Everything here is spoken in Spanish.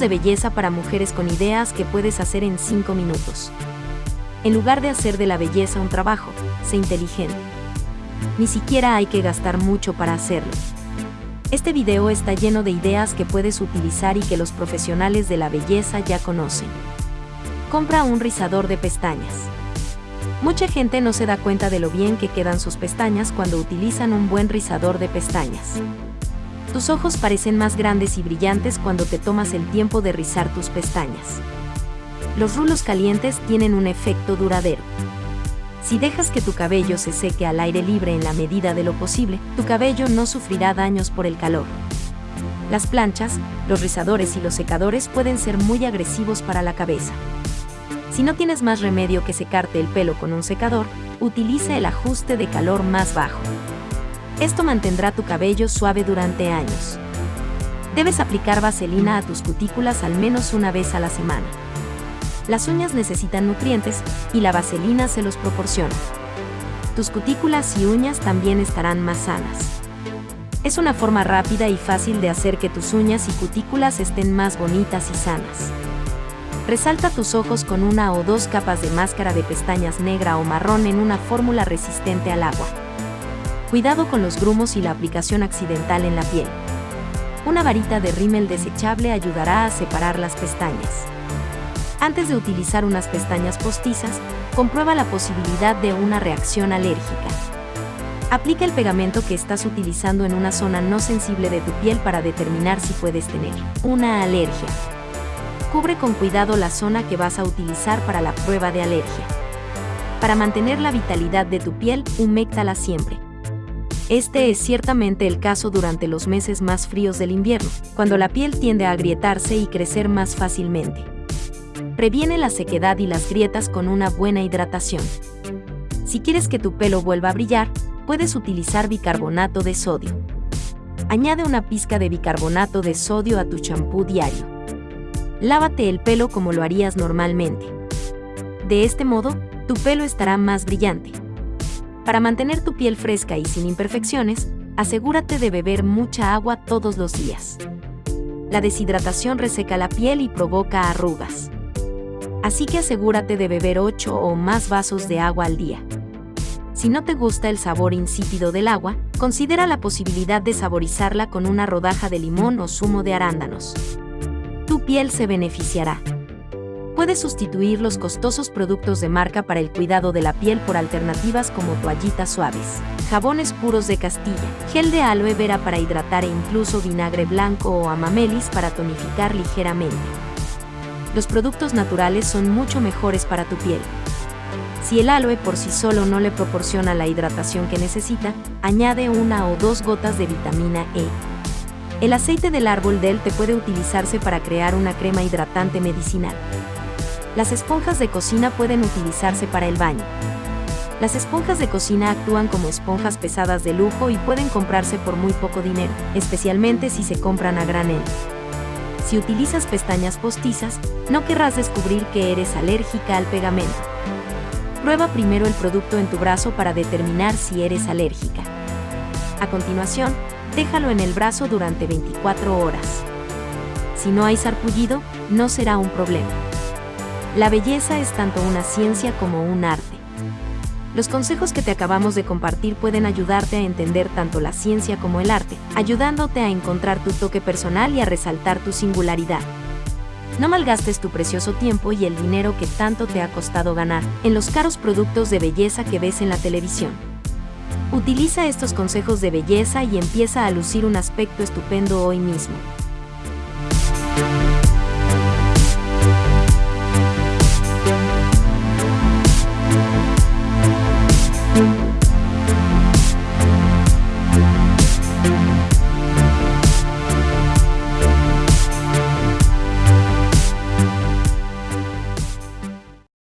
De belleza para mujeres con ideas que puedes hacer en 5 minutos. En lugar de hacer de la belleza un trabajo, sé inteligente. Ni siquiera hay que gastar mucho para hacerlo. Este video está lleno de ideas que puedes utilizar y que los profesionales de la belleza ya conocen. Compra un rizador de pestañas. Mucha gente no se da cuenta de lo bien que quedan sus pestañas cuando utilizan un buen rizador de pestañas. Tus ojos parecen más grandes y brillantes cuando te tomas el tiempo de rizar tus pestañas. Los rulos calientes tienen un efecto duradero. Si dejas que tu cabello se seque al aire libre en la medida de lo posible, tu cabello no sufrirá daños por el calor. Las planchas, los rizadores y los secadores pueden ser muy agresivos para la cabeza. Si no tienes más remedio que secarte el pelo con un secador, utiliza el ajuste de calor más bajo. Esto mantendrá tu cabello suave durante años. Debes aplicar vaselina a tus cutículas al menos una vez a la semana. Las uñas necesitan nutrientes y la vaselina se los proporciona. Tus cutículas y uñas también estarán más sanas. Es una forma rápida y fácil de hacer que tus uñas y cutículas estén más bonitas y sanas. Resalta tus ojos con una o dos capas de máscara de pestañas negra o marrón en una fórmula resistente al agua. Cuidado con los grumos y la aplicación accidental en la piel. Una varita de rímel desechable ayudará a separar las pestañas. Antes de utilizar unas pestañas postizas, comprueba la posibilidad de una reacción alérgica. Aplica el pegamento que estás utilizando en una zona no sensible de tu piel para determinar si puedes tener una alergia. Cubre con cuidado la zona que vas a utilizar para la prueba de alergia. Para mantener la vitalidad de tu piel, huméctala siempre. Este es ciertamente el caso durante los meses más fríos del invierno, cuando la piel tiende a agrietarse y crecer más fácilmente. Previene la sequedad y las grietas con una buena hidratación. Si quieres que tu pelo vuelva a brillar, puedes utilizar bicarbonato de sodio. Añade una pizca de bicarbonato de sodio a tu champú diario. Lávate el pelo como lo harías normalmente. De este modo, tu pelo estará más brillante. Para mantener tu piel fresca y sin imperfecciones, asegúrate de beber mucha agua todos los días. La deshidratación reseca la piel y provoca arrugas. Así que asegúrate de beber 8 o más vasos de agua al día. Si no te gusta el sabor insípido del agua, considera la posibilidad de saborizarla con una rodaja de limón o zumo de arándanos. Tu piel se beneficiará. Puedes sustituir los costosos productos de marca para el cuidado de la piel por alternativas como toallitas suaves, jabones puros de Castilla, gel de aloe vera para hidratar e incluso vinagre blanco o amamelis para tonificar ligeramente. Los productos naturales son mucho mejores para tu piel. Si el aloe por sí solo no le proporciona la hidratación que necesita, añade una o dos gotas de vitamina E. El aceite del árbol del té puede utilizarse para crear una crema hidratante medicinal. Las esponjas de cocina pueden utilizarse para el baño. Las esponjas de cocina actúan como esponjas pesadas de lujo y pueden comprarse por muy poco dinero, especialmente si se compran a granel. Si utilizas pestañas postizas, no querrás descubrir que eres alérgica al pegamento. Prueba primero el producto en tu brazo para determinar si eres alérgica. A continuación, déjalo en el brazo durante 24 horas. Si no hay sarpullido, no será un problema. La belleza es tanto una ciencia como un arte. Los consejos que te acabamos de compartir pueden ayudarte a entender tanto la ciencia como el arte, ayudándote a encontrar tu toque personal y a resaltar tu singularidad. No malgastes tu precioso tiempo y el dinero que tanto te ha costado ganar en los caros productos de belleza que ves en la televisión. Utiliza estos consejos de belleza y empieza a lucir un aspecto estupendo hoy mismo.